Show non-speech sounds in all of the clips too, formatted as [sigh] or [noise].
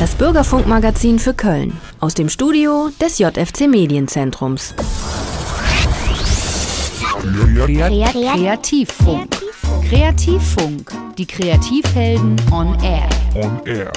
Das Bürgerfunkmagazin für Köln. Aus dem Studio des JFC Medienzentrums. Kreativfunk. Kreativfunk. Die Kreativhelden on Air. On Air.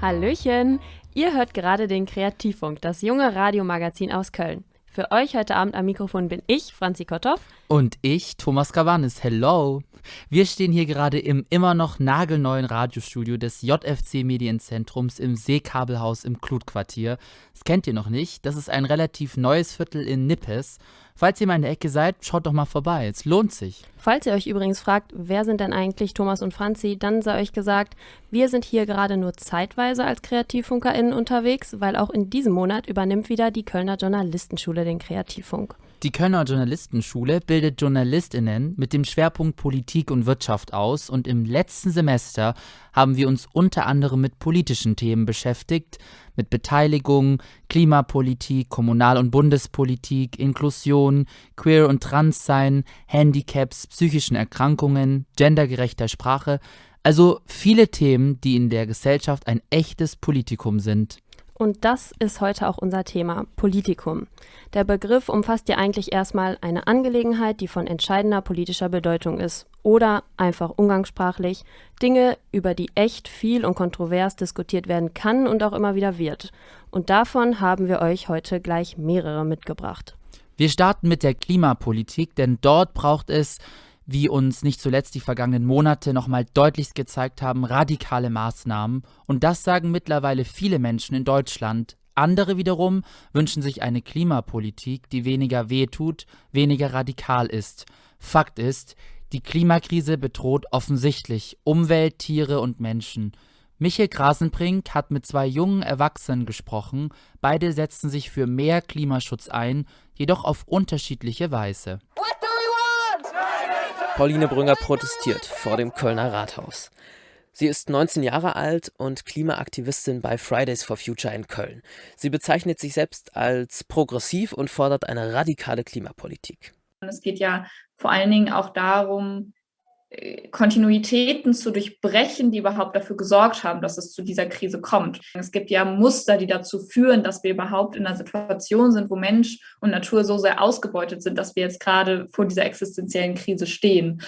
Hallöchen! Ihr hört gerade den Kreativfunk, das junge Radiomagazin aus Köln. Für euch heute Abend am Mikrofon bin ich, Franzi Kotthoff. Und ich, Thomas Gavanis. Hello! Wir stehen hier gerade im immer noch nagelneuen Radiostudio des JFC Medienzentrums im Seekabelhaus im Klutquartier. Das kennt ihr noch nicht. Das ist ein relativ neues Viertel in Nippes. Falls ihr mal in der Ecke seid, schaut doch mal vorbei. Es lohnt sich. Falls ihr euch übrigens fragt, wer sind denn eigentlich Thomas und Franzi, dann sei euch gesagt, wir sind hier gerade nur zeitweise als KreativfunkerInnen unterwegs, weil auch in diesem Monat übernimmt wieder die Kölner Journalistenschule den Kreativfunk. Die Kölner Journalistenschule bildet JournalistInnen mit dem Schwerpunkt Politik und Wirtschaft aus und im letzten Semester haben wir uns unter anderem mit politischen Themen beschäftigt, mit Beteiligung, Klimapolitik, Kommunal- und Bundespolitik, Inklusion, Queer- und Transsein, Handicaps, psychischen Erkrankungen, gendergerechter Sprache, also viele Themen, die in der Gesellschaft ein echtes Politikum sind. Und das ist heute auch unser Thema, Politikum. Der Begriff umfasst ja eigentlich erstmal eine Angelegenheit, die von entscheidender politischer Bedeutung ist. Oder einfach umgangssprachlich Dinge, über die echt viel und kontrovers diskutiert werden kann und auch immer wieder wird. Und davon haben wir euch heute gleich mehrere mitgebracht. Wir starten mit der Klimapolitik, denn dort braucht es wie uns nicht zuletzt die vergangenen Monate nochmal deutlichst gezeigt haben, radikale Maßnahmen. Und das sagen mittlerweile viele Menschen in Deutschland. Andere wiederum wünschen sich eine Klimapolitik, die weniger wehtut, weniger radikal ist. Fakt ist, die Klimakrise bedroht offensichtlich Umwelt, Tiere und Menschen. Michael Grasenbrink hat mit zwei jungen Erwachsenen gesprochen. Beide setzen sich für mehr Klimaschutz ein, jedoch auf unterschiedliche Weise. Pauline Brünger protestiert vor dem Kölner Rathaus. Sie ist 19 Jahre alt und Klimaaktivistin bei Fridays for Future in Köln. Sie bezeichnet sich selbst als progressiv und fordert eine radikale Klimapolitik. Es geht ja vor allen Dingen auch darum, Kontinuitäten zu durchbrechen, die überhaupt dafür gesorgt haben, dass es zu dieser Krise kommt. Es gibt ja Muster, die dazu führen, dass wir überhaupt in einer Situation sind, wo Mensch und Natur so sehr ausgebeutet sind, dass wir jetzt gerade vor dieser existenziellen Krise stehen.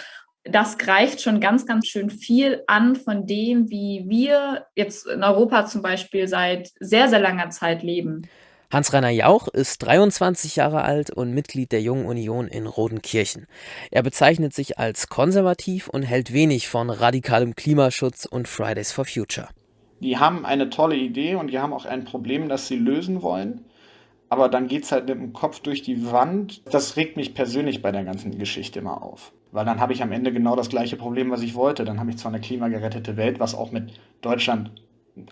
Das greift schon ganz, ganz schön viel an von dem, wie wir jetzt in Europa zum Beispiel seit sehr, sehr langer Zeit leben. Hans-Rainer Jauch ist 23 Jahre alt und Mitglied der Jungen Union in Rodenkirchen. Er bezeichnet sich als konservativ und hält wenig von radikalem Klimaschutz und Fridays for Future. Die haben eine tolle Idee und die haben auch ein Problem, das sie lösen wollen. Aber dann geht es halt mit dem Kopf durch die Wand. Das regt mich persönlich bei der ganzen Geschichte immer auf. Weil dann habe ich am Ende genau das gleiche Problem, was ich wollte. Dann habe ich zwar eine klimagerettete Welt, was auch mit Deutschland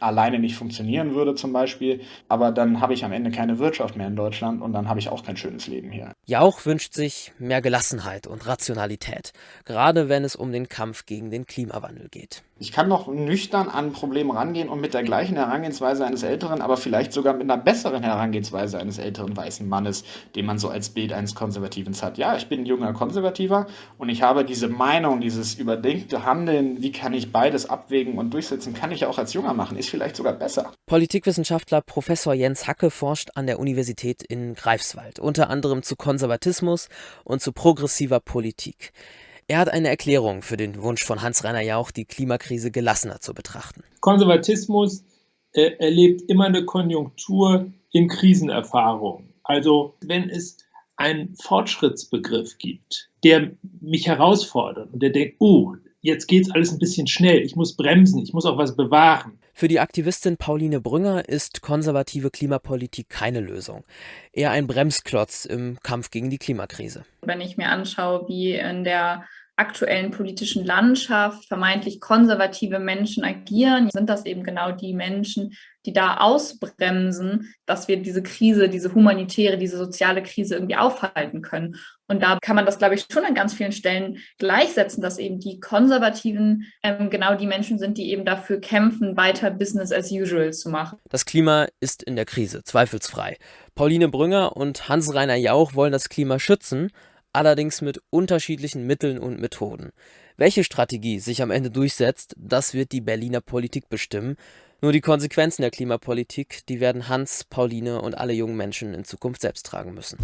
alleine nicht funktionieren würde zum Beispiel. Aber dann habe ich am Ende keine Wirtschaft mehr in Deutschland und dann habe ich auch kein schönes Leben hier. Jauch wünscht sich mehr Gelassenheit und Rationalität, gerade wenn es um den Kampf gegen den Klimawandel geht. Ich kann noch nüchtern an Probleme rangehen und mit der gleichen Herangehensweise eines älteren, aber vielleicht sogar mit einer besseren Herangehensweise eines älteren weißen Mannes, den man so als Bild eines Konservativen hat. Ja, ich bin ein junger Konservativer und ich habe diese Meinung, dieses überdenkte Handeln, wie kann ich beides abwägen und durchsetzen, kann ich auch als Junger machen, ist vielleicht sogar besser. Politikwissenschaftler Professor Jens Hacke forscht an der Universität in Greifswald, unter anderem zu Konservatismus und zu progressiver Politik. Er hat eine Erklärung für den Wunsch von Hans-Rainer Jauch, die Klimakrise gelassener zu betrachten. Konservatismus äh, erlebt immer eine Konjunktur in Krisenerfahrung. Also wenn es einen Fortschrittsbegriff gibt, der mich herausfordert und der denkt, oh, jetzt geht es alles ein bisschen schnell, ich muss bremsen, ich muss auch was bewahren. Für die Aktivistin Pauline Brünger ist konservative Klimapolitik keine Lösung, eher ein Bremsklotz im Kampf gegen die Klimakrise. Wenn ich mir anschaue, wie in der aktuellen politischen Landschaft vermeintlich konservative Menschen agieren, sind das eben genau die Menschen, die da ausbremsen, dass wir diese Krise, diese humanitäre, diese soziale Krise irgendwie aufhalten können. Und da kann man das, glaube ich, schon an ganz vielen Stellen gleichsetzen, dass eben die Konservativen ähm, genau die Menschen sind, die eben dafür kämpfen, weiter Business as usual zu machen. Das Klima ist in der Krise, zweifelsfrei. Pauline Brünger und Hans-Rainer Jauch wollen das Klima schützen, allerdings mit unterschiedlichen Mitteln und Methoden. Welche Strategie sich am Ende durchsetzt, das wird die Berliner Politik bestimmen. Nur die Konsequenzen der Klimapolitik, die werden Hans, Pauline und alle jungen Menschen in Zukunft selbst tragen müssen.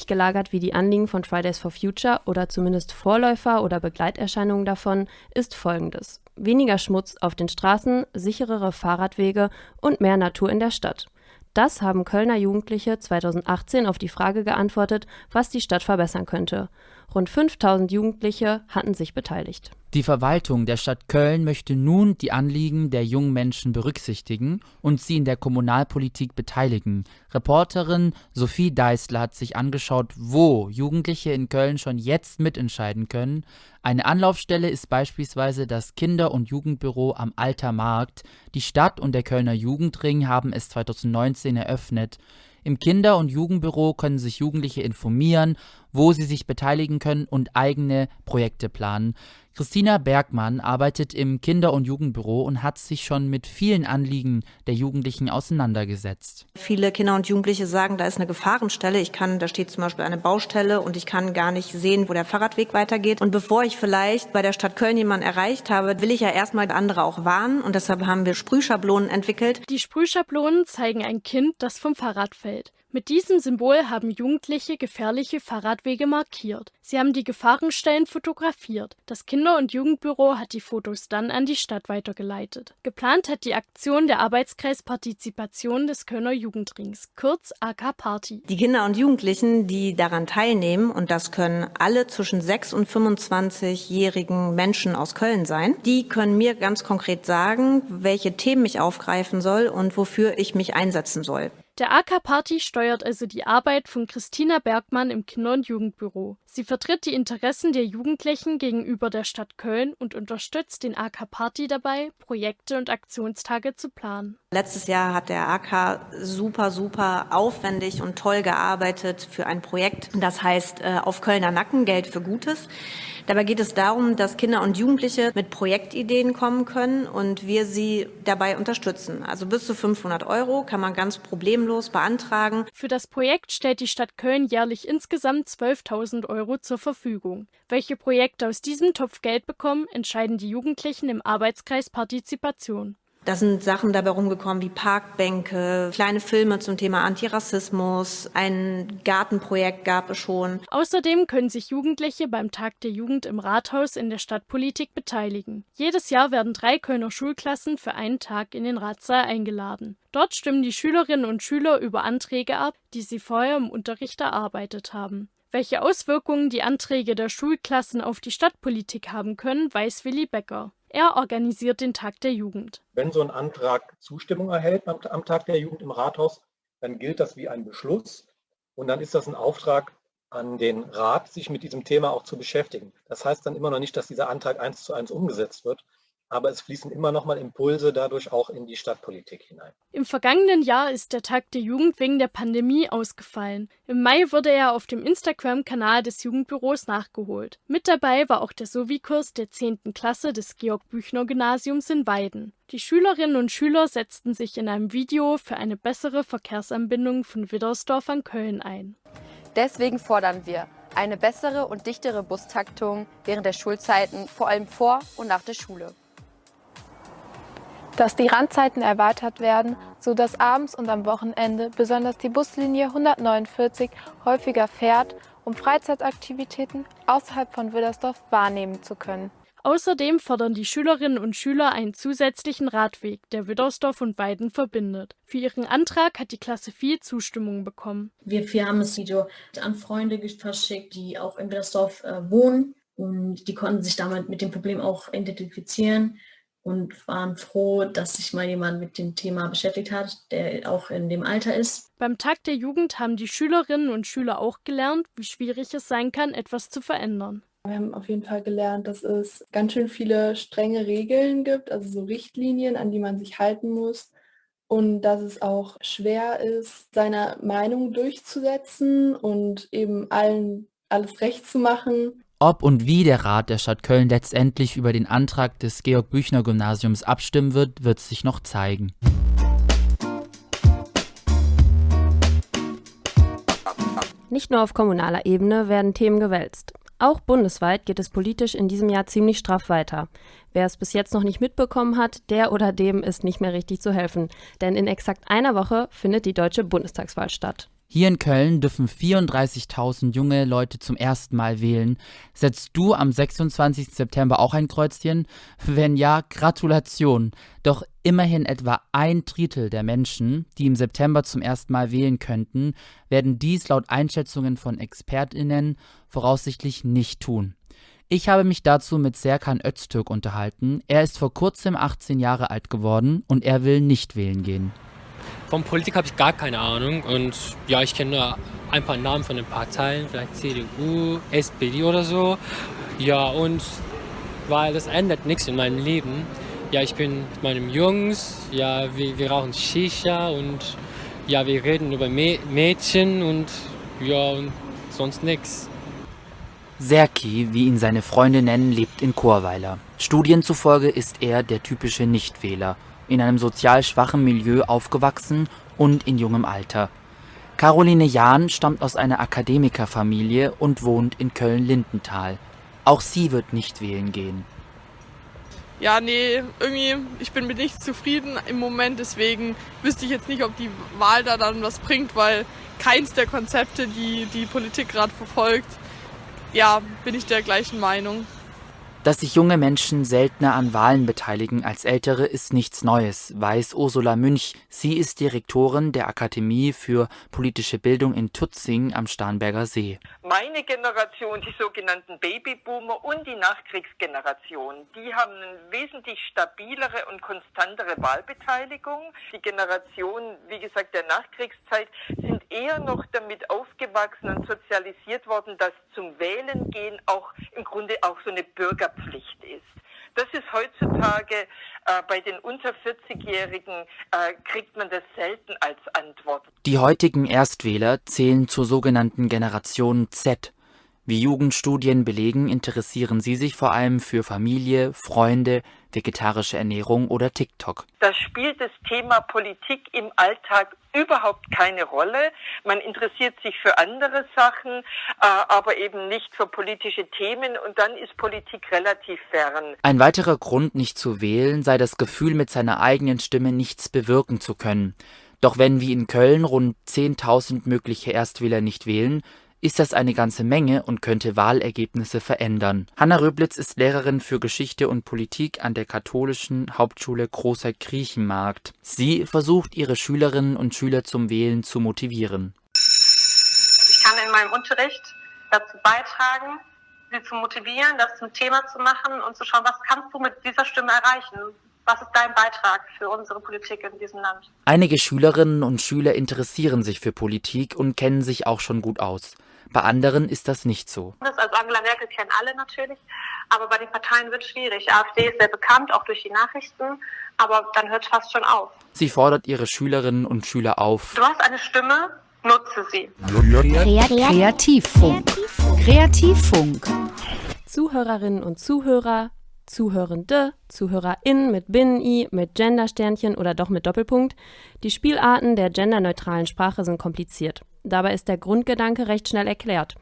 Ähnlich gelagert wie die Anliegen von Fridays for Future oder zumindest Vorläufer oder Begleiterscheinungen davon ist folgendes. Weniger Schmutz auf den Straßen, sicherere Fahrradwege und mehr Natur in der Stadt. Das haben Kölner Jugendliche 2018 auf die Frage geantwortet, was die Stadt verbessern könnte. Rund 5000 Jugendliche hatten sich beteiligt. Die Verwaltung der Stadt Köln möchte nun die Anliegen der jungen Menschen berücksichtigen und sie in der Kommunalpolitik beteiligen. Reporterin Sophie Deißler hat sich angeschaut, wo Jugendliche in Köln schon jetzt mitentscheiden können. Eine Anlaufstelle ist beispielsweise das Kinder- und Jugendbüro am Alter Markt. Die Stadt und der Kölner Jugendring haben es 2019 eröffnet. Im Kinder- und Jugendbüro können sich Jugendliche informieren, wo sie sich beteiligen können und eigene Projekte planen. Christina Bergmann arbeitet im Kinder- und Jugendbüro und hat sich schon mit vielen Anliegen der Jugendlichen auseinandergesetzt. Viele Kinder und Jugendliche sagen, da ist eine Gefahrenstelle. Ich kann, da steht zum Beispiel eine Baustelle und ich kann gar nicht sehen, wo der Fahrradweg weitergeht. Und bevor ich vielleicht bei der Stadt Köln jemanden erreicht habe, will ich ja erstmal andere auch warnen. Und deshalb haben wir Sprühschablonen entwickelt. Die Sprühschablonen zeigen ein Kind, das vom Fahrrad fällt. Mit diesem Symbol haben Jugendliche gefährliche Fahrradwege markiert. Sie haben die Gefahrenstellen fotografiert. Das Kinder- und Jugendbüro hat die Fotos dann an die Stadt weitergeleitet. Geplant hat die Aktion der Arbeitskreis Partizipation des Kölner Jugendrings, kurz AK Party. Die Kinder und Jugendlichen, die daran teilnehmen, und das können alle zwischen 6 und 25-jährigen Menschen aus Köln sein, die können mir ganz konkret sagen, welche Themen ich aufgreifen soll und wofür ich mich einsetzen soll. Der AK Party steuert also die Arbeit von Christina Bergmann im Kinder- und Jugendbüro. Sie vertritt die Interessen der Jugendlichen gegenüber der Stadt Köln und unterstützt den AK Party dabei, Projekte und Aktionstage zu planen. Letztes Jahr hat der AK super, super aufwendig und toll gearbeitet für ein Projekt. Das heißt äh, auf Kölner Nacken Geld für Gutes. Dabei geht es darum, dass Kinder und Jugendliche mit Projektideen kommen können und wir sie dabei unterstützen. Also bis zu 500 Euro kann man ganz problemlos beantragen. Für das Projekt stellt die Stadt Köln jährlich insgesamt 12.000 Euro zur Verfügung. Welche Projekte aus diesem Topf Geld bekommen, entscheiden die Jugendlichen im Arbeitskreis Partizipation. Da sind Sachen dabei rumgekommen wie Parkbänke, kleine Filme zum Thema Antirassismus, ein Gartenprojekt gab es schon. Außerdem können sich Jugendliche beim Tag der Jugend im Rathaus in der Stadtpolitik beteiligen. Jedes Jahr werden drei Kölner Schulklassen für einen Tag in den Ratssaal eingeladen. Dort stimmen die Schülerinnen und Schüler über Anträge ab, die sie vorher im Unterricht erarbeitet haben. Welche Auswirkungen die Anträge der Schulklassen auf die Stadtpolitik haben können, weiß Willi Becker. Er organisiert den Tag der Jugend. Wenn so ein Antrag Zustimmung erhält am, Tag der Jugend im Rathaus, dann gilt das wie ein Beschluss und dann ist das ein Auftrag an den Rat, sich mit diesem Thema auch zu beschäftigen. Das heißt dann immer noch nicht, dass dieser Antrag eins zu eins umgesetzt wird, aber es fließen immer noch mal Impulse dadurch auch in die Stadtpolitik hinein. Im vergangenen Jahr ist der Tag der Jugend wegen der Pandemie ausgefallen. Im Mai wurde er auf dem Instagram-Kanal des Jugendbüros nachgeholt. Mit dabei war auch der Sovi-Kurs der 10. Klasse des Georg-Büchner-Gymnasiums in Weiden. Die Schülerinnen und Schüler setzten sich in einem Video für eine bessere Verkehrsanbindung von Widdersdorf an Köln ein. Deswegen fordern wir eine bessere und dichtere Bustaktung während der Schulzeiten, vor allem vor und nach der Schule dass die Randzeiten erweitert werden, sodass abends und am Wochenende besonders die Buslinie 149 häufiger fährt, um Freizeitaktivitäten außerhalb von Widdersdorf wahrnehmen zu können. Außerdem fordern die Schülerinnen und Schüler einen zusätzlichen Radweg, der Widdersdorf und Weiden verbindet. Für ihren Antrag hat die Klasse viel Zustimmung bekommen. Wir vier haben das Video an Freunde verschickt, die auch in Widdersdorf äh, wohnen und die konnten sich damit mit dem Problem auch identifizieren und waren froh, dass sich mal jemand mit dem Thema beschäftigt hat, der auch in dem Alter ist. Beim Tag der Jugend haben die Schülerinnen und Schüler auch gelernt, wie schwierig es sein kann, etwas zu verändern. Wir haben auf jeden Fall gelernt, dass es ganz schön viele strenge Regeln gibt, also so Richtlinien, an die man sich halten muss. Und dass es auch schwer ist, seine Meinung durchzusetzen und eben allen alles recht zu machen. Ob und wie der Rat der Stadt Köln letztendlich über den Antrag des Georg-Büchner-Gymnasiums abstimmen wird, wird sich noch zeigen. Nicht nur auf kommunaler Ebene werden Themen gewälzt. Auch bundesweit geht es politisch in diesem Jahr ziemlich straff weiter. Wer es bis jetzt noch nicht mitbekommen hat, der oder dem ist nicht mehr richtig zu helfen, denn in exakt einer Woche findet die deutsche Bundestagswahl statt. Hier in Köln dürfen 34.000 junge Leute zum ersten Mal wählen. Setzt du am 26. September auch ein Kreuzchen? Wenn ja, Gratulation. Doch immerhin etwa ein Drittel der Menschen, die im September zum ersten Mal wählen könnten, werden dies laut Einschätzungen von ExpertInnen voraussichtlich nicht tun. Ich habe mich dazu mit Serkan Öztürk unterhalten. Er ist vor kurzem 18 Jahre alt geworden und er will nicht wählen gehen. Von Politik habe ich gar keine Ahnung und ja, ich kenne nur ein paar Namen von den Parteien, vielleicht CDU, SPD oder so. Ja, und weil das ändert nichts in meinem Leben. Ja, ich bin mit meinen Jungs, ja, wir, wir rauchen Shisha und ja, wir reden über Mädchen und ja, und sonst nichts. Serki, wie ihn seine Freunde nennen, lebt in Chorweiler. Studien zufolge ist er der typische Nichtwähler in einem sozial schwachen Milieu aufgewachsen und in jungem Alter. Caroline Jahn stammt aus einer Akademikerfamilie und wohnt in Köln-Lindenthal. Auch sie wird nicht wählen gehen. Ja, nee, irgendwie, ich bin mit nichts zufrieden im Moment, deswegen wüsste ich jetzt nicht, ob die Wahl da dann was bringt, weil keins der Konzepte, die die Politik gerade verfolgt, ja, bin ich der gleichen Meinung. Dass sich junge Menschen seltener an Wahlen beteiligen als ältere, ist nichts Neues, weiß Ursula Münch. Sie ist Direktorin der Akademie für politische Bildung in Tutzing am Starnberger See. Meine Generation, die sogenannten Babyboomer und die Nachkriegsgeneration, die haben eine wesentlich stabilere und konstantere Wahlbeteiligung. Die Generation, wie gesagt, der Nachkriegszeit eher noch damit aufgewachsen und sozialisiert worden, dass zum Wählen gehen auch im Grunde auch so eine Bürger Pflicht ist. Das ist heutzutage äh, bei den unter 40-Jährigen äh, kriegt man das selten als Antwort. Die heutigen Erstwähler zählen zur sogenannten Generation Z. Wie Jugendstudien belegen, interessieren sie sich vor allem für Familie, Freunde, vegetarische Ernährung oder TikTok. Da spielt das Thema Politik im Alltag überhaupt keine Rolle. Man interessiert sich für andere Sachen, äh, aber eben nicht für politische Themen und dann ist Politik relativ fern. Ein weiterer Grund, nicht zu wählen, sei das Gefühl, mit seiner eigenen Stimme nichts bewirken zu können. Doch wenn wie in Köln rund 10.000 mögliche Erstwähler nicht wählen, ist das eine ganze Menge und könnte Wahlergebnisse verändern. Hanna Röblitz ist Lehrerin für Geschichte und Politik an der katholischen Hauptschule Großer Griechenmarkt. Sie versucht, ihre Schülerinnen und Schüler zum Wählen zu motivieren. Ich kann in meinem Unterricht dazu beitragen, sie zu motivieren, das zum Thema zu machen und zu schauen, was kannst du mit dieser Stimme erreichen? Was ist dein Beitrag für unsere Politik in diesem Land? Einige Schülerinnen und Schüler interessieren sich für Politik und kennen sich auch schon gut aus. Bei anderen ist das nicht so. Also Angela Merkel kennen alle natürlich, aber bei den Parteien wird es schwierig. AfD ist sehr bekannt, auch durch die Nachrichten, aber dann hört es fast schon auf. Sie fordert ihre Schülerinnen und Schüler auf. Du hast eine Stimme, nutze sie. Kreativfunk. Kreativfunk. Zuhörerinnen und Zuhörer, Zuhörende, ZuhörerInnen mit Binnen-I, mit Gendersternchen oder doch mit Doppelpunkt. Die Spielarten der genderneutralen Sprache sind kompliziert. Dabei ist der Grundgedanke recht schnell erklärt.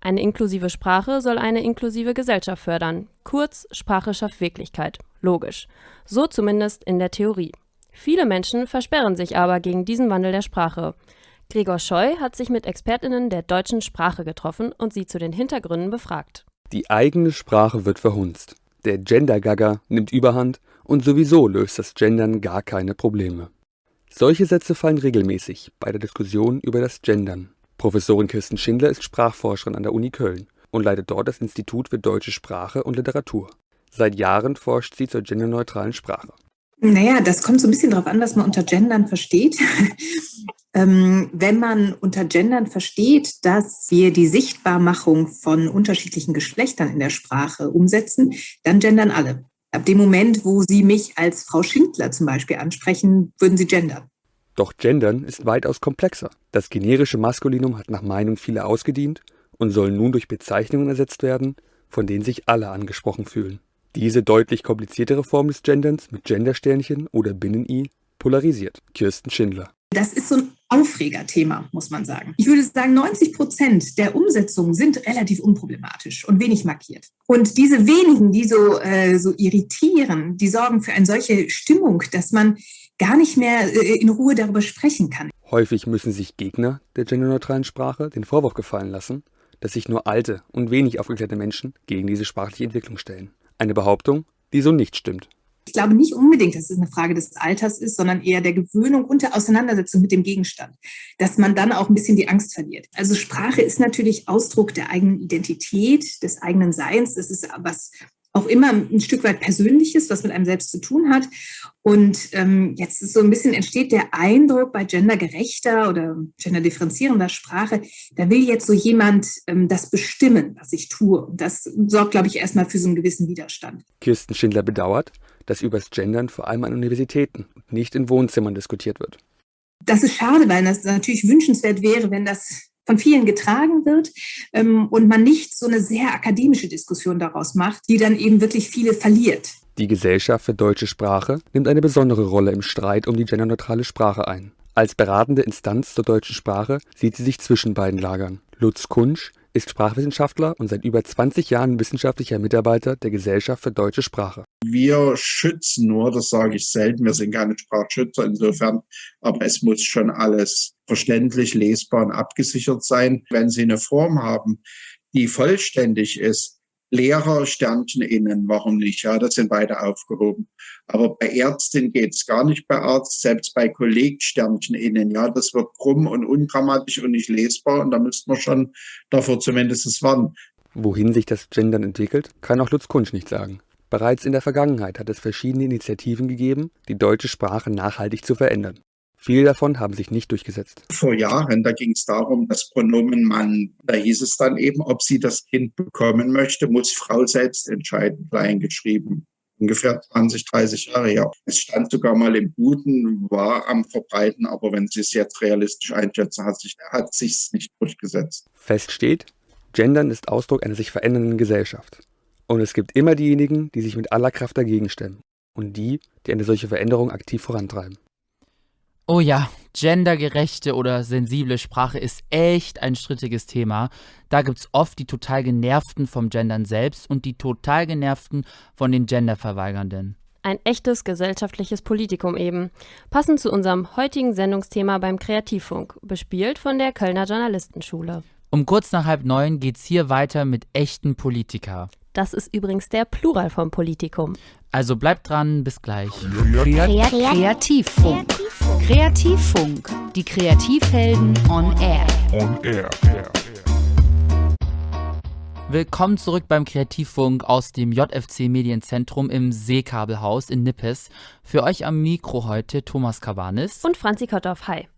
Eine inklusive Sprache soll eine inklusive Gesellschaft fördern. Kurz, Sprache schafft Wirklichkeit. Logisch. So zumindest in der Theorie. Viele Menschen versperren sich aber gegen diesen Wandel der Sprache. Gregor Scheu hat sich mit ExpertInnen der deutschen Sprache getroffen und sie zu den Hintergründen befragt. Die eigene Sprache wird verhunzt. Der Gender-Gaga nimmt Überhand und sowieso löst das Gendern gar keine Probleme. Solche Sätze fallen regelmäßig bei der Diskussion über das Gendern. Professorin Kirsten Schindler ist Sprachforscherin an der Uni Köln und leitet dort das Institut für deutsche Sprache und Literatur. Seit Jahren forscht sie zur genderneutralen Sprache. Naja, das kommt so ein bisschen darauf an, was man unter Gendern versteht. [laughs] ähm, wenn man unter Gendern versteht, dass wir die Sichtbarmachung von unterschiedlichen Geschlechtern in der Sprache umsetzen, dann gendern alle. Ab dem Moment, wo Sie mich als Frau Schindler zum Beispiel ansprechen, würden Sie gendern. Doch Gendern ist weitaus komplexer. Das generische Maskulinum hat nach Meinung vieler ausgedient und soll nun durch Bezeichnungen ersetzt werden, von denen sich alle angesprochen fühlen. Diese deutlich kompliziertere Form des Genderns mit Gendersternchen oder Binnen-I polarisiert. Kirsten Schindler. Das ist so ein Aufregerthema, muss man sagen. Ich würde sagen, 90 Prozent der Umsetzungen sind relativ unproblematisch und wenig markiert. Und diese wenigen, die so, äh, so irritieren, die sorgen für eine solche Stimmung, dass man gar nicht mehr äh, in Ruhe darüber sprechen kann. Häufig müssen sich Gegner der genderneutralen Sprache den Vorwurf gefallen lassen, dass sich nur alte und wenig aufgeklärte Menschen gegen diese sprachliche Entwicklung stellen. Eine Behauptung, die so nicht stimmt. Ich glaube nicht unbedingt, dass es eine Frage des Alters ist, sondern eher der Gewöhnung und der Auseinandersetzung mit dem Gegenstand, dass man dann auch ein bisschen die Angst verliert. Also Sprache ist natürlich Ausdruck der eigenen Identität, des eigenen Seins. Das ist was auch immer ein Stück weit Persönliches, was mit einem selbst zu tun hat. Und ähm, jetzt ist so ein bisschen entsteht der Eindruck bei gendergerechter oder genderdifferenzierender Sprache, da will jetzt so jemand ähm, das bestimmen, was ich tue. Und das sorgt, glaube ich, erstmal für so einen gewissen Widerstand. Kirsten Schindler bedauert, dass über das Gendern vor allem an Universitäten und nicht in Wohnzimmern diskutiert wird. Das ist schade, weil das natürlich wünschenswert wäre, wenn das von vielen getragen wird ähm, und man nicht so eine sehr akademische Diskussion daraus macht, die dann eben wirklich viele verliert. Die Gesellschaft für deutsche Sprache nimmt eine besondere Rolle im Streit um die genderneutrale Sprache ein. Als beratende Instanz zur deutschen Sprache sieht sie sich zwischen beiden Lagern. Lutz Kunsch ist Sprachwissenschaftler und seit über 20 Jahren wissenschaftlicher Mitarbeiter der Gesellschaft für deutsche Sprache. Wir schützen nur, das sage ich selten, wir sind keine Sprachschützer insofern, aber es muss schon alles verständlich, lesbar und abgesichert sein. Wenn Sie eine Form haben, die vollständig ist, Lehrer, innen, warum nicht? Ja, das sind beide aufgehoben. Aber bei Ärztin geht's gar nicht bei Arzt, selbst bei Kolleg Sternchen. Ja, das wird krumm und ungrammatisch und nicht lesbar und da müsste man schon davor zumindest warnen. Wohin sich das Gendern entwickelt, kann auch Lutz Kunsch nicht sagen. Bereits in der Vergangenheit hat es verschiedene Initiativen gegeben, die deutsche Sprache nachhaltig zu verändern. Viele davon haben sich nicht durchgesetzt. Vor Jahren, da ging es darum, das Pronomen Mann. Da hieß es dann eben, ob sie das Kind bekommen möchte, muss Frau selbst entscheiden, klein geschrieben. Ungefähr 20, 30 Jahre her. Es stand sogar mal im Guten, war am Verbreiten, aber wenn Sie es jetzt realistisch einschätzen, hat sich hat sich's nicht durchgesetzt. Fest steht, Gendern ist Ausdruck einer sich verändernden Gesellschaft. Und es gibt immer diejenigen, die sich mit aller Kraft dagegen stemmen und die, die eine solche Veränderung aktiv vorantreiben. Oh ja, gendergerechte oder sensible Sprache ist echt ein strittiges Thema. Da gibt's oft die total genervten vom Gendern selbst und die total genervten von den Genderverweigernden. Ein echtes gesellschaftliches Politikum eben. Passend zu unserem heutigen Sendungsthema beim Kreativfunk, bespielt von der Kölner Journalistenschule. Um kurz nach halb neun geht's hier weiter mit echten Politiker. Das ist übrigens der Plural vom Politikum. Also bleibt dran, bis gleich. Kreativfunk. Kreativfunk. Die Kreativhelden on air. On air. Willkommen zurück beim Kreativfunk aus dem JFC Medienzentrum im Seekabelhaus in Nippes. Für euch am Mikro heute Thomas Kavanis und Franzi Kotthoff. Hi.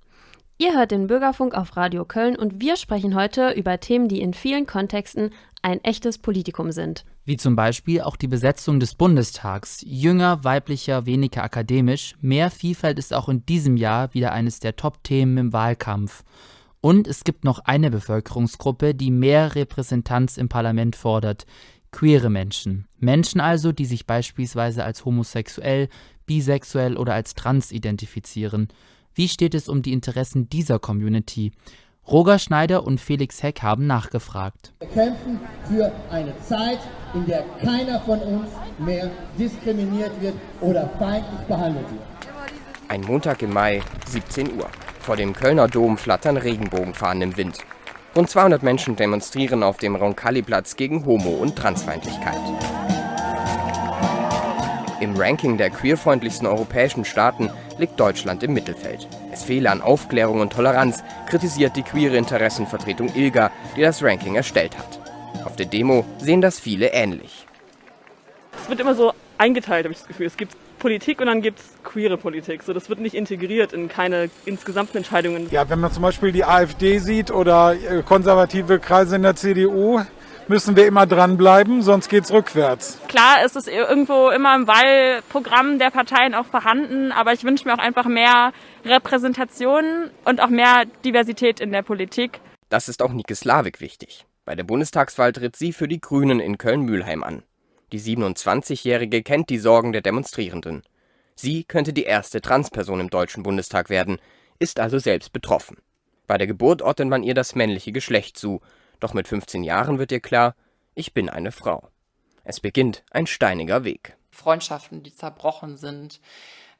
Ihr hört den Bürgerfunk auf Radio Köln und wir sprechen heute über Themen, die in vielen Kontexten ein echtes Politikum sind. Wie zum Beispiel auch die Besetzung des Bundestags. Jünger, weiblicher, weniger akademisch. Mehr Vielfalt ist auch in diesem Jahr wieder eines der Top-Themen im Wahlkampf. Und es gibt noch eine Bevölkerungsgruppe, die mehr Repräsentanz im Parlament fordert. Queere Menschen. Menschen also, die sich beispielsweise als homosexuell, bisexuell oder als trans identifizieren. Wie steht es um die Interessen dieser Community? Roger Schneider und Felix Heck haben nachgefragt. Wir kämpfen für eine Zeit, in der keiner von uns mehr diskriminiert wird oder feindlich behandelt wird. Ein Montag im Mai, 17 Uhr. Vor dem Kölner Dom flattern Regenbogenfahnen im Wind. Rund 200 Menschen demonstrieren auf dem Roncalli-Platz gegen Homo- und Transfeindlichkeit. Im Ranking der queerfreundlichsten europäischen Staaten liegt Deutschland im Mittelfeld. Es fehle an Aufklärung und Toleranz, kritisiert die queere Interessenvertretung ILGA, die das Ranking erstellt hat. Auf der Demo sehen das viele ähnlich. Es wird immer so eingeteilt, habe ich das Gefühl. Es gibt Politik und dann gibt es queere Politik. So, das wird nicht integriert in keine insgesamten Entscheidungen. Ja, wenn man zum Beispiel die AfD sieht oder äh, konservative Kreise in der CDU, müssen wir immer dranbleiben, sonst geht es rückwärts. Klar ist es irgendwo immer im Wahlprogramm der Parteien auch vorhanden, aber ich wünsche mir auch einfach mehr Repräsentation und auch mehr Diversität in der Politik. Das ist auch Nike Slavik wichtig. Bei der Bundestagswahl tritt sie für die Grünen in Köln-Mülheim an. Die 27-Jährige kennt die Sorgen der Demonstrierenden. Sie könnte die erste Transperson im Deutschen Bundestag werden, ist also selbst betroffen. Bei der Geburt ordnet man ihr das männliche Geschlecht zu, doch mit 15 Jahren wird ihr klar, ich bin eine Frau. Es beginnt ein steiniger Weg. Freundschaften, die zerbrochen sind,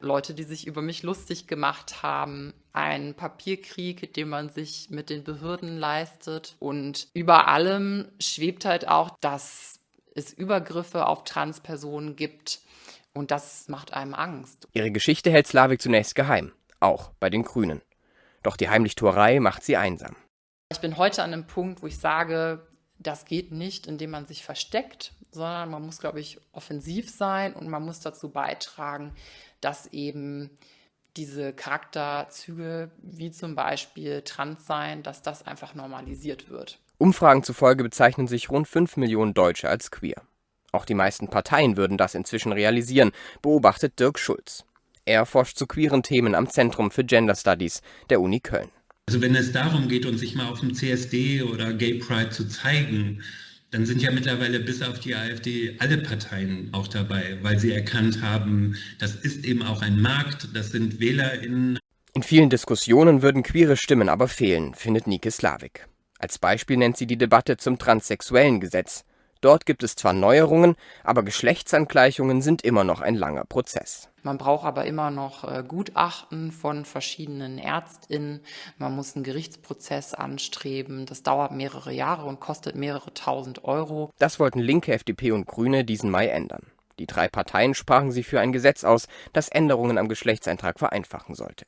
Leute, die sich über mich lustig gemacht haben, ein Papierkrieg, den man sich mit den Behörden leistet. Und über allem schwebt halt auch, dass es Übergriffe auf Transpersonen gibt. Und das macht einem Angst. Ihre Geschichte hält Slavik zunächst geheim, auch bei den Grünen. Doch die Heimlichtuerei macht sie einsam. Ich bin heute an einem Punkt, wo ich sage, das geht nicht, indem man sich versteckt, sondern man muss, glaube ich, offensiv sein und man muss dazu beitragen, dass eben diese Charakterzüge wie zum Beispiel Transsein, dass das einfach normalisiert wird. Umfragen zufolge bezeichnen sich rund 5 Millionen Deutsche als queer. Auch die meisten Parteien würden das inzwischen realisieren, beobachtet Dirk Schulz. Er forscht zu queeren Themen am Zentrum für Gender Studies der Uni Köln. Also wenn es darum geht, uns sich mal auf dem CSD oder Gay Pride zu zeigen, dann sind ja mittlerweile bis auf die AfD alle Parteien auch dabei, weil sie erkannt haben, das ist eben auch ein Markt, das sind WählerInnen. In vielen Diskussionen würden queere Stimmen aber fehlen, findet Nike Slavik. Als Beispiel nennt sie die Debatte zum transsexuellen Gesetz. Dort gibt es zwar Neuerungen, aber Geschlechtsangleichungen sind immer noch ein langer Prozess. Man braucht aber immer noch äh, Gutachten von verschiedenen Ärztinnen. Man muss einen Gerichtsprozess anstreben. Das dauert mehrere Jahre und kostet mehrere tausend Euro. Das wollten Linke, FDP und Grüne diesen Mai ändern. Die drei Parteien sprachen sich für ein Gesetz aus, das Änderungen am Geschlechtseintrag vereinfachen sollte.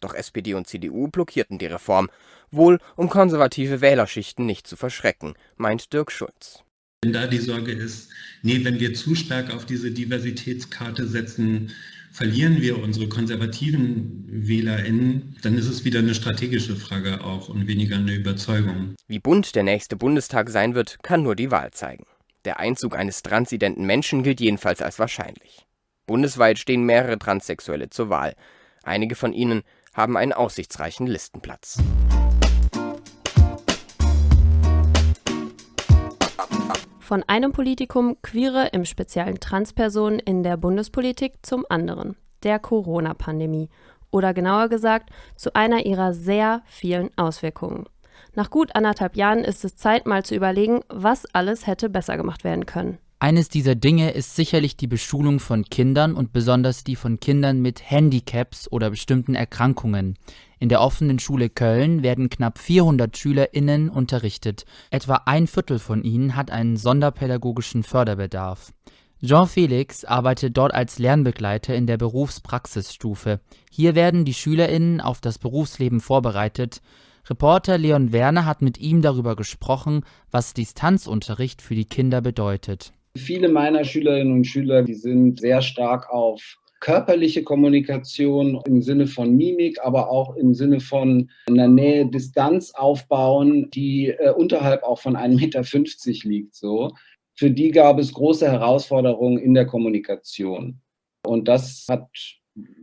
Doch SPD und CDU blockierten die Reform, wohl um konservative Wählerschichten nicht zu verschrecken, meint Dirk Schulz. Wenn da die Sorge ist, nee, wenn wir zu stark auf diese Diversitätskarte setzen, verlieren wir unsere konservativen WählerInnen, dann ist es wieder eine strategische Frage auch und weniger eine Überzeugung. Wie bunt der nächste Bundestag sein wird, kann nur die Wahl zeigen. Der Einzug eines transidenten Menschen gilt jedenfalls als wahrscheinlich. Bundesweit stehen mehrere Transsexuelle zur Wahl. Einige von ihnen haben einen aussichtsreichen Listenplatz. Von einem Politikum Queere, im speziellen Transpersonen in der Bundespolitik zum anderen, der Corona-Pandemie. Oder genauer gesagt, zu einer ihrer sehr vielen Auswirkungen. Nach gut anderthalb Jahren ist es Zeit, mal zu überlegen, was alles hätte besser gemacht werden können. Eines dieser Dinge ist sicherlich die Beschulung von Kindern und besonders die von Kindern mit Handicaps oder bestimmten Erkrankungen. In der offenen Schule Köln werden knapp 400 SchülerInnen unterrichtet. Etwa ein Viertel von ihnen hat einen sonderpädagogischen Förderbedarf. Jean Felix arbeitet dort als Lernbegleiter in der Berufspraxisstufe. Hier werden die SchülerInnen auf das Berufsleben vorbereitet. Reporter Leon Werner hat mit ihm darüber gesprochen, was Distanzunterricht für die Kinder bedeutet. Viele meiner Schülerinnen und Schüler, die sind sehr stark auf körperliche Kommunikation im Sinne von Mimik, aber auch im Sinne von einer Nähe, Distanz aufbauen, die äh, unterhalb auch von 1,50 Meter liegt. So. Für die gab es große Herausforderungen in der Kommunikation. Und das hat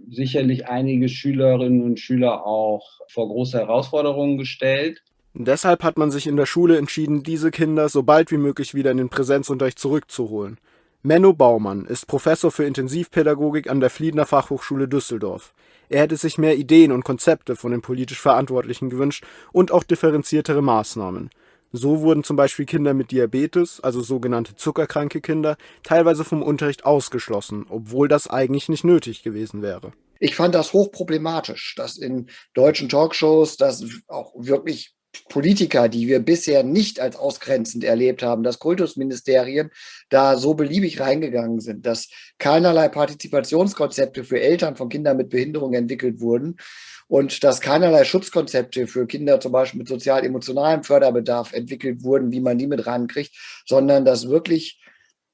sicherlich einige Schülerinnen und Schüler auch vor große Herausforderungen gestellt. Deshalb hat man sich in der Schule entschieden, diese Kinder so bald wie möglich wieder in den Präsenzunterricht zurückzuholen. Menno Baumann ist Professor für Intensivpädagogik an der Fliedner Fachhochschule Düsseldorf. Er hätte sich mehr Ideen und Konzepte von den politisch Verantwortlichen gewünscht und auch differenziertere Maßnahmen. So wurden zum Beispiel Kinder mit Diabetes, also sogenannte zuckerkranke Kinder, teilweise vom Unterricht ausgeschlossen, obwohl das eigentlich nicht nötig gewesen wäre. Ich fand das hochproblematisch, dass in deutschen Talkshows das auch wirklich Politiker, die wir bisher nicht als ausgrenzend erlebt haben, dass Kultusministerien da so beliebig reingegangen sind, dass keinerlei Partizipationskonzepte für Eltern von Kindern mit Behinderung entwickelt wurden und dass keinerlei Schutzkonzepte für Kinder zum Beispiel mit sozial-emotionalem Förderbedarf entwickelt wurden, wie man die mit rankriegt, sondern dass wirklich,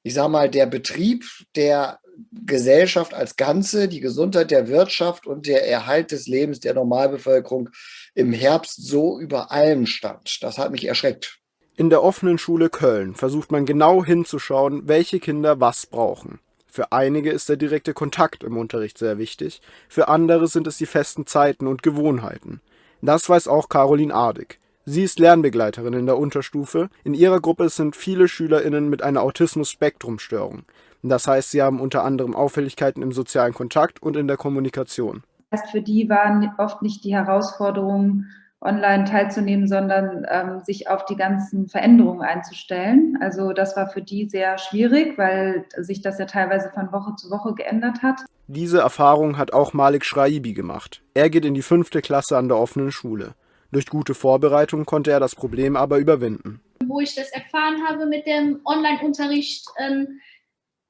ich sage mal, der Betrieb der Gesellschaft als Ganze, die Gesundheit der Wirtschaft und der Erhalt des Lebens der Normalbevölkerung im Herbst so über allem stand. Das hat mich erschreckt. In der offenen Schule Köln versucht man genau hinzuschauen, welche Kinder was brauchen. Für einige ist der direkte Kontakt im Unterricht sehr wichtig, für andere sind es die festen Zeiten und Gewohnheiten. Das weiß auch Caroline Adig. Sie ist Lernbegleiterin in der Unterstufe. In ihrer Gruppe sind viele SchülerInnen mit einer Autismus-Spektrum-Störung. Das heißt, sie haben unter anderem Auffälligkeiten im sozialen Kontakt und in der Kommunikation. Für die waren oft nicht die Herausforderungen, online teilzunehmen, sondern ähm, sich auf die ganzen Veränderungen einzustellen. Also das war für die sehr schwierig, weil sich das ja teilweise von Woche zu Woche geändert hat. Diese Erfahrung hat auch Malik Schraibi gemacht. Er geht in die fünfte Klasse an der offenen Schule. Durch gute Vorbereitung konnte er das Problem aber überwinden. Wo ich das erfahren habe mit dem Online-Unterricht, ähm,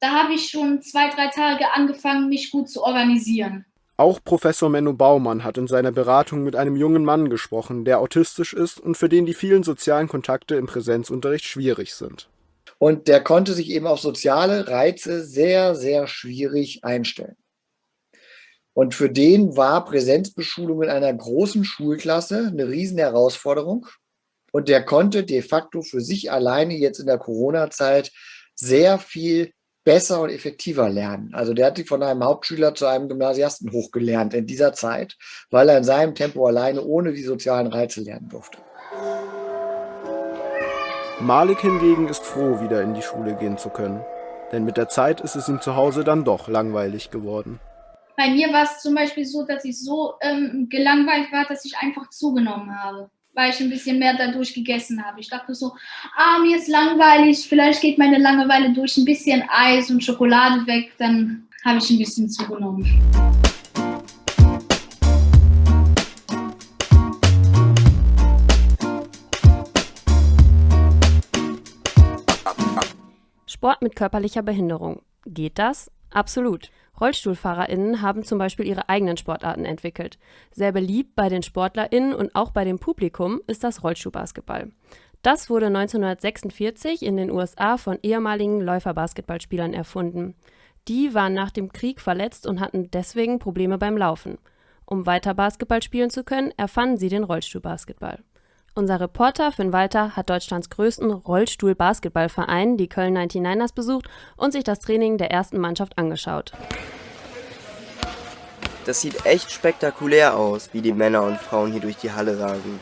da habe ich schon zwei, drei Tage angefangen, mich gut zu organisieren. Auch Professor Menno Baumann hat in seiner Beratung mit einem jungen Mann gesprochen, der autistisch ist und für den die vielen sozialen Kontakte im Präsenzunterricht schwierig sind. Und der konnte sich eben auf soziale Reize sehr, sehr schwierig einstellen. Und für den war Präsenzbeschulung in einer großen Schulklasse eine riesen Herausforderung. Und der konnte de facto für sich alleine jetzt in der Corona-Zeit sehr viel besser und effektiver lernen. Also der hat sich von einem Hauptschüler zu einem Gymnasiasten hochgelernt in dieser Zeit, weil er in seinem Tempo alleine ohne die sozialen Reize lernen durfte. Malik hingegen ist froh, wieder in die Schule gehen zu können. Denn mit der Zeit ist es ihm zu Hause dann doch langweilig geworden. Bei mir war es zum Beispiel so, dass ich so ähm, gelangweilt war, dass ich einfach zugenommen habe, weil ich ein bisschen mehr dadurch gegessen habe. Ich dachte so, ah, mir ist langweilig, vielleicht geht meine Langeweile durch ein bisschen Eis und Schokolade weg, dann habe ich ein bisschen zugenommen. Sport mit körperlicher Behinderung. Geht das? Absolut. RollstuhlfahrerInnen haben zum Beispiel ihre eigenen Sportarten entwickelt. Sehr beliebt bei den SportlerInnen und auch bei dem Publikum ist das Rollstuhlbasketball. Das wurde 1946 in den USA von ehemaligen Läuferbasketballspielern erfunden. Die waren nach dem Krieg verletzt und hatten deswegen Probleme beim Laufen. Um weiter Basketball spielen zu können, erfanden sie den Rollstuhlbasketball. Unser Reporter Finn Walter hat Deutschlands größten Rollstuhl-Basketballverein, die Köln 99ers, besucht und sich das Training der ersten Mannschaft angeschaut. Das sieht echt spektakulär aus, wie die Männer und Frauen hier durch die Halle rasen.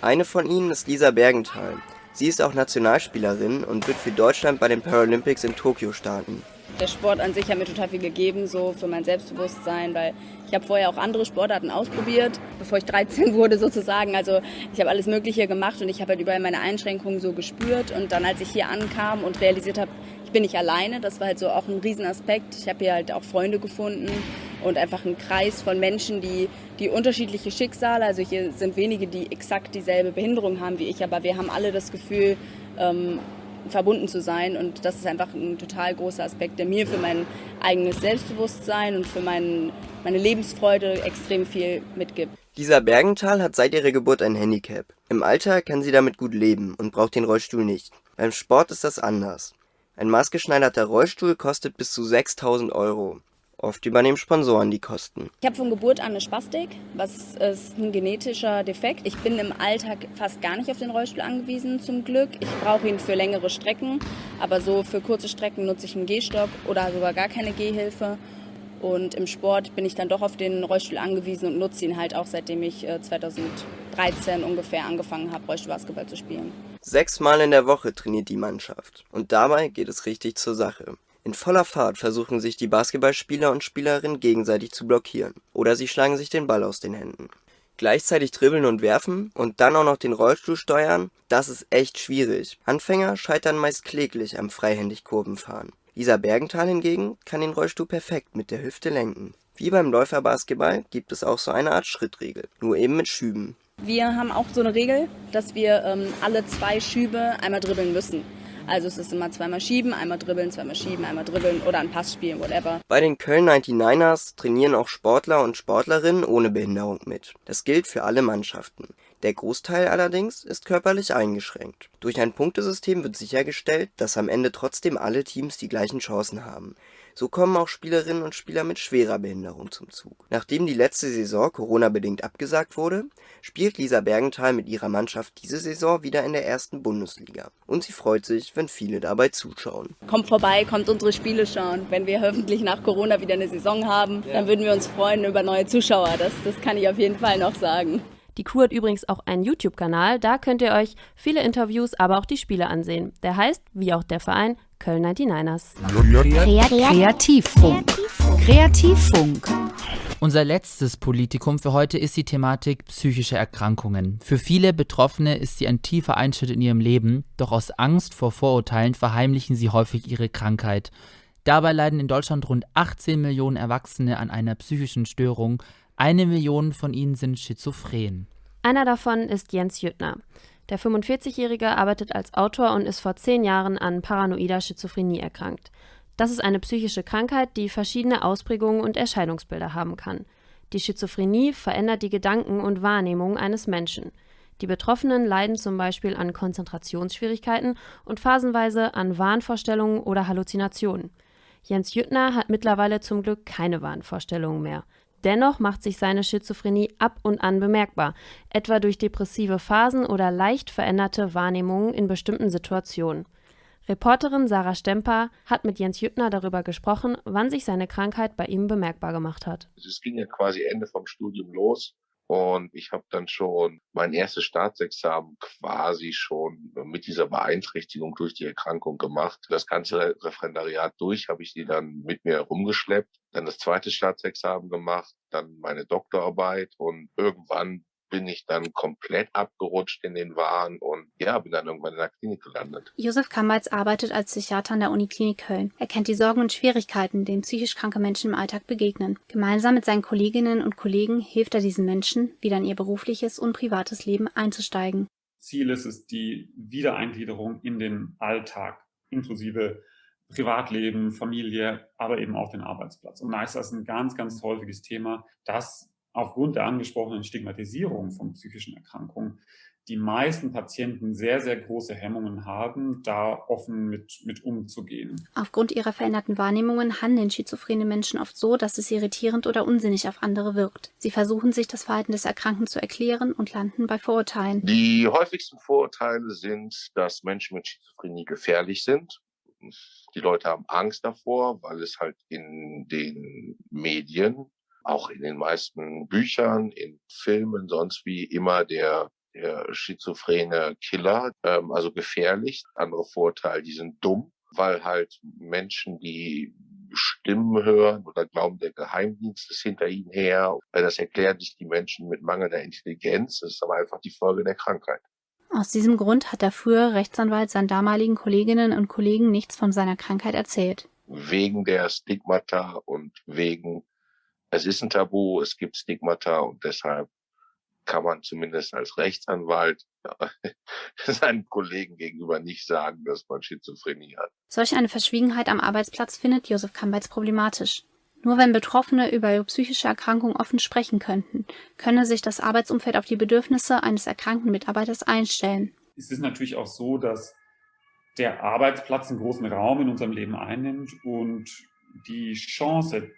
Eine von ihnen ist Lisa Bergenthal. Sie ist auch Nationalspielerin und wird für Deutschland bei den Paralympics in Tokio starten. Der Sport an sich hat mir total viel gegeben, so für mein Selbstbewusstsein, weil ich habe vorher auch andere Sportarten ausprobiert, bevor ich 13 [laughs] wurde sozusagen. Also ich habe alles Mögliche gemacht und ich habe halt überall meine Einschränkungen so gespürt. Und dann, als ich hier ankam und realisiert habe, ich bin nicht alleine, das war halt so auch ein Riesenaspekt. Ich habe hier halt auch Freunde gefunden und einfach einen Kreis von Menschen, die, die unterschiedliche Schicksale, also hier sind wenige, die exakt dieselbe Behinderung haben wie ich, aber wir haben alle das Gefühl, ähm, verbunden zu sein. Und das ist einfach ein total großer Aspekt, der mir für mein eigenes Selbstbewusstsein und für mein, meine Lebensfreude extrem viel mitgibt. Lisa Bergenthal hat seit ihrer Geburt ein Handicap. Im Alter kann sie damit gut leben und braucht den Rollstuhl nicht. Beim Sport ist das anders. Ein maßgeschneiderter Rollstuhl kostet bis zu 6000 Euro. Oft übernehmen Sponsoren die Kosten. Ich habe von Geburt an eine Spastik, was ist ein genetischer Defekt. Ich bin im Alltag fast gar nicht auf den Rollstuhl angewiesen, zum Glück. Ich brauche ihn für längere Strecken, aber so für kurze Strecken nutze ich einen Gehstock oder sogar gar keine Gehhilfe. Und im Sport bin ich dann doch auf den Rollstuhl angewiesen und nutze ihn halt auch seitdem ich 2013 äh, ungefähr angefangen habe, Rollstuhlbasketball zu spielen. Sechsmal in der Woche trainiert die Mannschaft. Und dabei geht es richtig zur Sache. In voller Fahrt versuchen sich die Basketballspieler und Spielerinnen gegenseitig zu blockieren oder sie schlagen sich den Ball aus den Händen. Gleichzeitig dribbeln und werfen und dann auch noch den Rollstuhl steuern, das ist echt schwierig. Anfänger scheitern meist kläglich am freihändig Kurvenfahren. Lisa Bergenthal hingegen kann den Rollstuhl perfekt mit der Hüfte lenken. Wie beim Läuferbasketball gibt es auch so eine Art Schrittregel, nur eben mit Schüben. Wir haben auch so eine Regel, dass wir ähm, alle zwei Schübe einmal dribbeln müssen. Also es ist immer zweimal schieben, einmal dribbeln, zweimal schieben, einmal dribbeln oder ein Pass spielen, whatever. Bei den Köln 99ers trainieren auch Sportler und Sportlerinnen ohne Behinderung mit. Das gilt für alle Mannschaften. Der Großteil allerdings ist körperlich eingeschränkt. Durch ein Punktesystem wird sichergestellt, dass am Ende trotzdem alle Teams die gleichen Chancen haben. So kommen auch Spielerinnen und Spieler mit schwerer Behinderung zum Zug. Nachdem die letzte Saison Corona-bedingt abgesagt wurde, spielt Lisa Bergenthal mit ihrer Mannschaft diese Saison wieder in der ersten Bundesliga. Und sie freut sich, wenn viele dabei zuschauen. Kommt vorbei, kommt unsere Spiele schauen. Wenn wir hoffentlich nach Corona wieder eine Saison haben, dann würden wir uns freuen über neue Zuschauer. Das, das kann ich auf jeden Fall noch sagen. Die Crew hat übrigens auch einen YouTube-Kanal, da könnt ihr euch viele Interviews, aber auch die Spiele ansehen. Der heißt, wie auch der Verein, Köln 99ers. Kreativfunk. Kreativfunk. Unser letztes Politikum für heute ist die Thematik psychische Erkrankungen. Für viele Betroffene ist sie ein tiefer Einschnitt in ihrem Leben, doch aus Angst vor Vorurteilen verheimlichen sie häufig ihre Krankheit. Dabei leiden in Deutschland rund 18 Millionen Erwachsene an einer psychischen Störung. Eine Million von ihnen sind schizophren. Einer davon ist Jens Jüttner. Der 45-Jährige arbeitet als Autor und ist vor zehn Jahren an paranoider Schizophrenie erkrankt. Das ist eine psychische Krankheit, die verschiedene Ausprägungen und Erscheinungsbilder haben kann. Die Schizophrenie verändert die Gedanken und Wahrnehmung eines Menschen. Die Betroffenen leiden zum Beispiel an Konzentrationsschwierigkeiten und phasenweise an Wahnvorstellungen oder Halluzinationen. Jens Jüttner hat mittlerweile zum Glück keine Wahnvorstellungen mehr. Dennoch macht sich seine Schizophrenie ab und an bemerkbar, etwa durch depressive Phasen oder leicht veränderte Wahrnehmungen in bestimmten Situationen. Reporterin Sarah Stemper hat mit Jens Jüttner darüber gesprochen, wann sich seine Krankheit bei ihm bemerkbar gemacht hat. Es ging ja quasi Ende vom Studium los und ich habe dann schon mein erstes Staatsexamen quasi schon mit dieser Beeinträchtigung durch die Erkrankung gemacht. Das ganze Referendariat durch habe ich die dann mit mir rumgeschleppt, dann das zweite Staatsexamen gemacht, dann meine Doktorarbeit und irgendwann bin ich dann komplett abgerutscht in den Wahn und ja, bin dann irgendwann in der Klinik gelandet. Josef Kammerz arbeitet als Psychiater an der Uniklinik Köln. Er kennt die Sorgen und Schwierigkeiten, denen psychisch kranke Menschen im Alltag begegnen. Gemeinsam mit seinen Kolleginnen und Kollegen hilft er diesen Menschen, wieder in ihr berufliches und privates Leben einzusteigen. Ziel ist es die Wiedereingliederung in den Alltag, inklusive Privatleben, Familie, aber eben auch den Arbeitsplatz. Und da ist das ein ganz, ganz häufiges Thema, dass aufgrund der angesprochenen Stigmatisierung von psychischen Erkrankungen die meisten Patienten sehr, sehr große Hemmungen haben, da offen mit, mit umzugehen. Aufgrund ihrer veränderten Wahrnehmungen handeln schizophrene Menschen oft so, dass es irritierend oder unsinnig auf andere wirkt. Sie versuchen sich das Verhalten des Erkrankten zu erklären und landen bei Vorurteilen. Die häufigsten Vorurteile sind, dass Menschen mit Schizophrenie gefährlich sind. Die Leute haben Angst davor, weil es halt in den Medien auch in den meisten Büchern, in Filmen, sonst wie immer der, der schizophrene Killer, ähm, also gefährlich. Andere Vorteil, die sind dumm, weil halt Menschen, die Stimmen hören oder glauben, der Geheimdienst ist hinter ihnen her. Das erklären sich die Menschen mit mangelnder Intelligenz. Das ist aber einfach die Folge der Krankheit. Aus diesem Grund hat der frühere Rechtsanwalt seinen damaligen Kolleginnen und Kollegen nichts von seiner Krankheit erzählt. Wegen der Stigmata und wegen es ist ein Tabu, es gibt Stigmata und deshalb kann man zumindest als Rechtsanwalt [laughs] seinen Kollegen gegenüber nicht sagen, dass man Schizophrenie hat. Solch eine Verschwiegenheit am Arbeitsplatz findet Josef Kambeitz problematisch. Nur wenn Betroffene über ihre psychische Erkrankung offen sprechen könnten, könne sich das Arbeitsumfeld auf die Bedürfnisse eines erkrankten Mitarbeiters einstellen. Es ist natürlich auch so, dass der Arbeitsplatz einen großen Raum in unserem Leben einnimmt und die Chance,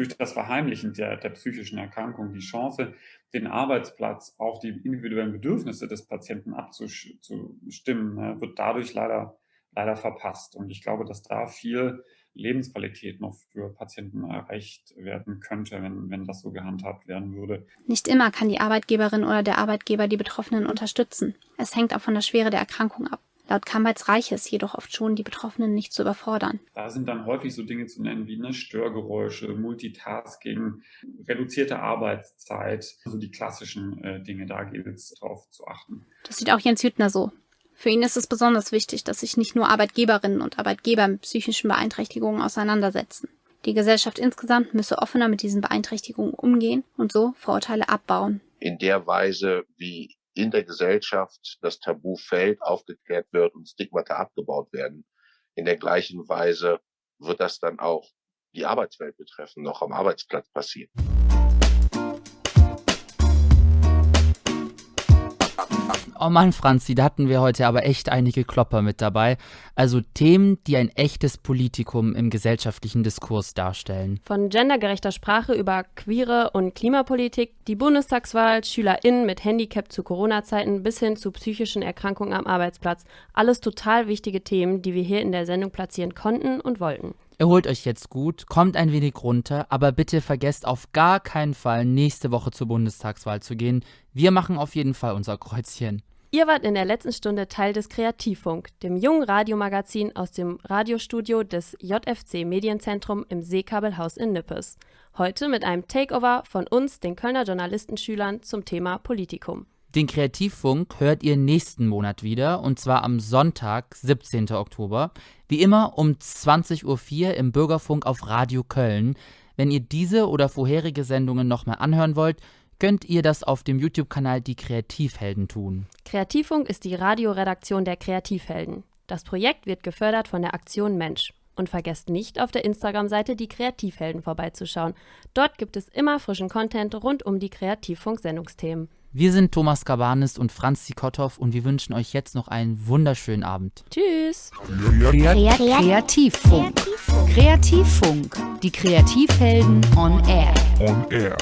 durch das Verheimlichen der, der psychischen Erkrankung die Chance, den Arbeitsplatz auf die individuellen Bedürfnisse des Patienten abzustimmen, ne, wird dadurch leider, leider verpasst. Und ich glaube, dass da viel Lebensqualität noch für Patienten erreicht werden könnte, wenn, wenn das so gehandhabt werden würde. Nicht immer kann die Arbeitgeberin oder der Arbeitgeber die Betroffenen unterstützen. Es hängt auch von der Schwere der Erkrankung ab. Laut Kambeits reiche es jedoch oft schon, die Betroffenen nicht zu überfordern. Da sind dann häufig so Dinge zu nennen wie ne, Störgeräusche, Multitasking, reduzierte Arbeitszeit, also die klassischen äh, Dinge, da gilt es darauf zu achten. Das sieht auch Jens Hüttner so. Für ihn ist es besonders wichtig, dass sich nicht nur Arbeitgeberinnen und Arbeitgeber mit psychischen Beeinträchtigungen auseinandersetzen. Die Gesellschaft insgesamt müsse offener mit diesen Beeinträchtigungen umgehen und so Vorurteile abbauen. In der Weise, wie in der Gesellschaft das Tabu fällt, aufgeklärt wird und Stigmata abgebaut werden. In der gleichen Weise wird das dann auch die Arbeitswelt betreffen, noch am Arbeitsplatz passieren. Oh Mann, Franzi, da hatten wir heute aber echt einige Klopper mit dabei. Also Themen, die ein echtes Politikum im gesellschaftlichen Diskurs darstellen. Von gendergerechter Sprache über queere und Klimapolitik, die Bundestagswahl, SchülerInnen mit Handicap zu Corona-Zeiten bis hin zu psychischen Erkrankungen am Arbeitsplatz. Alles total wichtige Themen, die wir hier in der Sendung platzieren konnten und wollten. Erholt euch jetzt gut, kommt ein wenig runter, aber bitte vergesst auf gar keinen Fall, nächste Woche zur Bundestagswahl zu gehen. Wir machen auf jeden Fall unser Kreuzchen. Ihr wart in der letzten Stunde Teil des Kreativfunk, dem jungen Radiomagazin aus dem Radiostudio des JFC Medienzentrum im Seekabelhaus in Nippes. Heute mit einem Takeover von uns, den Kölner Journalistenschülern, zum Thema Politikum. Den Kreativfunk hört ihr nächsten Monat wieder und zwar am Sonntag, 17. Oktober. Wie immer um 20.04 Uhr im Bürgerfunk auf Radio Köln. Wenn ihr diese oder vorherige Sendungen nochmal anhören wollt, könnt ihr das auf dem YouTube-Kanal Die Kreativhelden tun. Kreativfunk ist die Radioredaktion der Kreativhelden. Das Projekt wird gefördert von der Aktion Mensch. Und vergesst nicht, auf der Instagram-Seite Die Kreativhelden vorbeizuschauen. Dort gibt es immer frischen Content rund um die Kreativfunk-Sendungsthemen. Wir sind Thomas Gabanis und Franz Zikotow und wir wünschen euch jetzt noch einen wunderschönen Abend. Tschüss. Kreativfunk. Kreativfunk. Die Kreativhelden on Air. On Air.